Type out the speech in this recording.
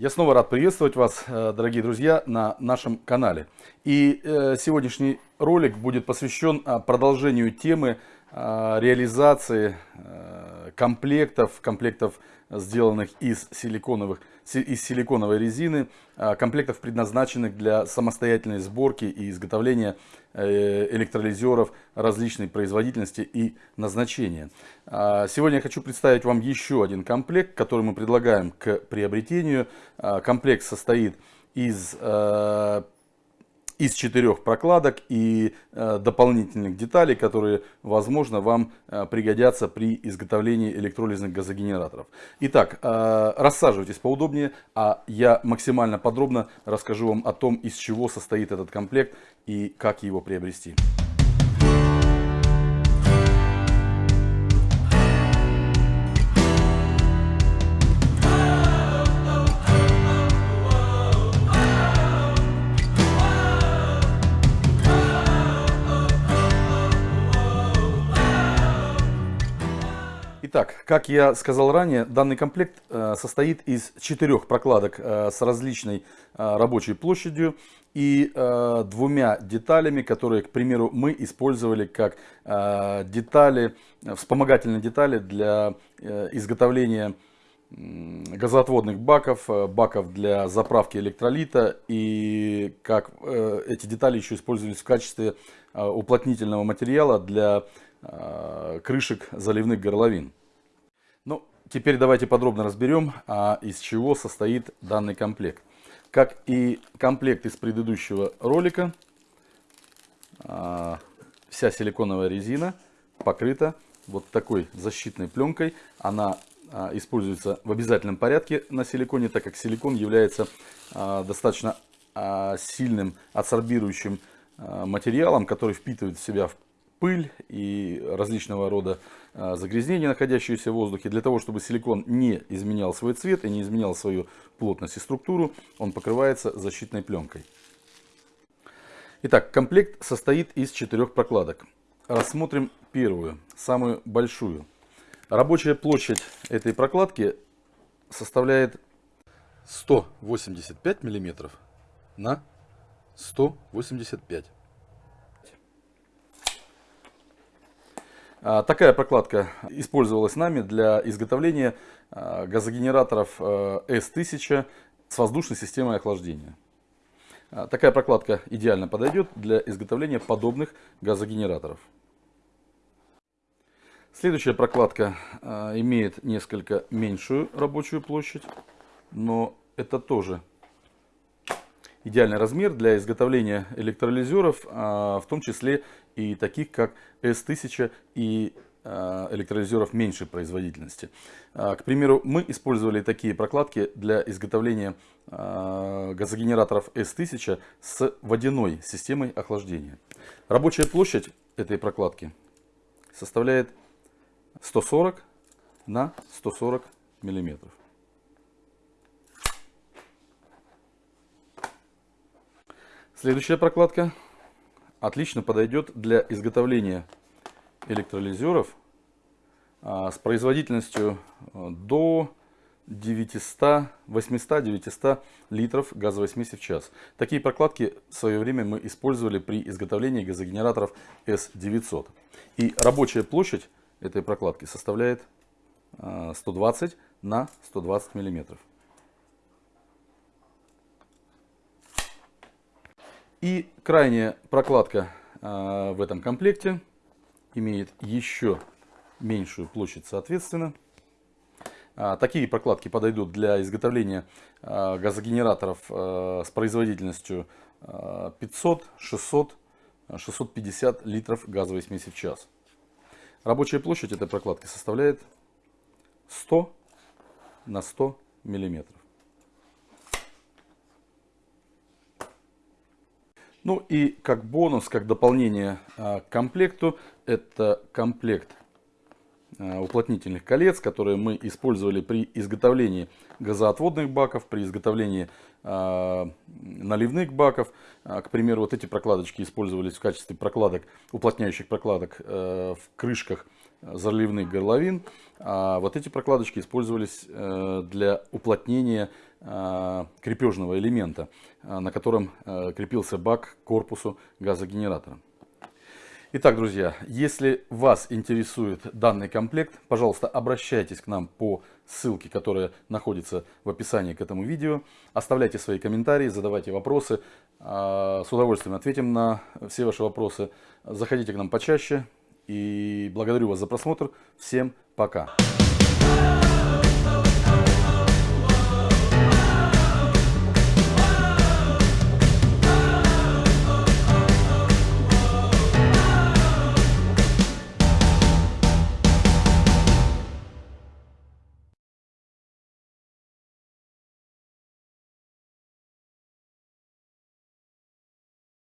Я снова рад приветствовать вас, э, дорогие друзья, на нашем канале. И э, сегодняшний ролик будет посвящен а, продолжению темы а, реализации э, комплектов, комплектов, сделанных из, силиконовых, из силиконовой резины, а, комплектов, предназначенных для самостоятельной сборки и изготовления электролизеров различной производительности и назначения. Сегодня я хочу представить вам еще один комплект, который мы предлагаем к приобретению. Комплект состоит из из четырех прокладок и э, дополнительных деталей, которые, возможно, вам э, пригодятся при изготовлении электролизных газогенераторов. Итак, э, рассаживайтесь поудобнее, а я максимально подробно расскажу вам о том, из чего состоит этот комплект и как его приобрести. Итак, как я сказал ранее, данный комплект э, состоит из четырех прокладок э, с различной э, рабочей площадью и двумя деталями, которые, к примеру, мы использовали как детали, вспомогательные детали для изготовления газоотводных баков, баков для заправки электролита и как эти детали еще использовались в качестве уплотнительного материала для крышек заливных горловин. Теперь давайте подробно разберем, а из чего состоит данный комплект. Как и комплект из предыдущего ролика, а, вся силиконовая резина покрыта вот такой защитной пленкой. Она а, используется в обязательном порядке на силиконе, так как силикон является достаточно сильным адсорбирующим материалом, который впитывает в себя пыль и различного рода а, загрязнения, находящиеся в воздухе. Для того, чтобы силикон не изменял свой цвет и не изменял свою плотность и структуру, он покрывается защитной пленкой. Итак, комплект состоит из четырех прокладок. Рассмотрим первую, самую большую. Рабочая площадь этой прокладки составляет 185 мм на 185 А, такая прокладка использовалась нами для изготовления а, газогенераторов S1000 а, с воздушной системой охлаждения. Такая прокладка идеально подойдет для изготовления подобных газогенераторов. Следующая прокладка имеет несколько меньшую рабочую площадь, но это тоже идеальный размер для изготовления электролизеров, в том числе и таких как S1000 и а, электролизеров меньшей производительности. А, к примеру, мы использовали такие прокладки для изготовления а, газогенераторов S1000 с водяной системой охлаждения. Рабочая площадь этой прокладки составляет 140 на 140 миллиметров. Следующая прокладка отлично подойдет для изготовления электролизеров а, с производительностью а, до 800-900 литров газовой смеси в час. Такие прокладки в свое время мы использовали при изготовлении газогенераторов S900. И рабочая площадь этой прокладки составляет 120 а, на 120 миллиметров. И крайняя прокладка э, в этом комплекте имеет еще меньшую площадь соответственно. А, такие прокладки подойдут для изготовления а, газогенераторов а, с производительностью 500, 600, 650 литров газовой смеси в час. Рабочая площадь этой прокладки составляет 100 на 100 миллиметров. Ну и как бонус, как дополнение а, к комплекту, это комплект а, уплотнительных колец, которые мы использовали при изготовлении газоотводных баков, при изготовлении а, наливных баков. К примеру, вот эти прокладочки использовались в качестве прокладок, уплотняющих прокладок в крышках заливных горловин. А вот эти прокладочки использовались для уплотнения крепежного элемента, на котором крепился бак к корпусу газогенератора. Итак, друзья, если вас интересует данный комплект, пожалуйста, обращайтесь к нам по ссылке, которая находится в описании к этому видео. Оставляйте свои комментарии, задавайте вопросы. С удовольствием ответим на все ваши вопросы. Заходите к нам почаще. И благодарю вас за просмотр. Всем пока.